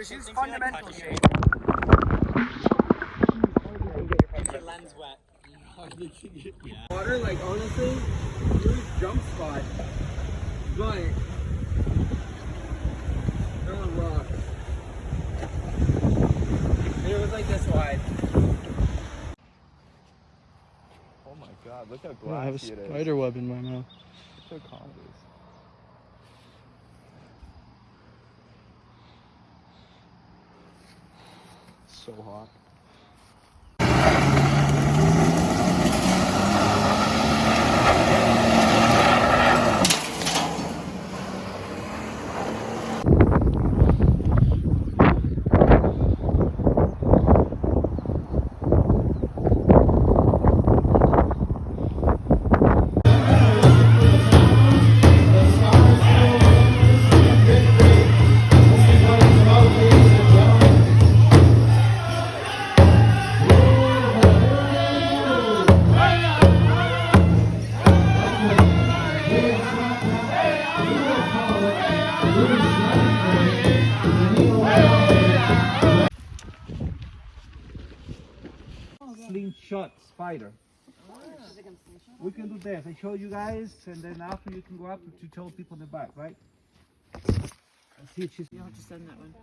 This is fundamental shape. Get your lens wet. Water, like honestly, huge jump spot. But they're on rocks. And it was like this wide. Oh my god, look how I have a glassy it is. spider web in my mouth. Look how calm it is. Đồ họa. Slingshot spider. We can do this. I show you guys, and then after you can go up to tell people in the back, right? Let's see if she's. You'll have to send that one.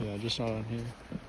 Yeah, just not on here.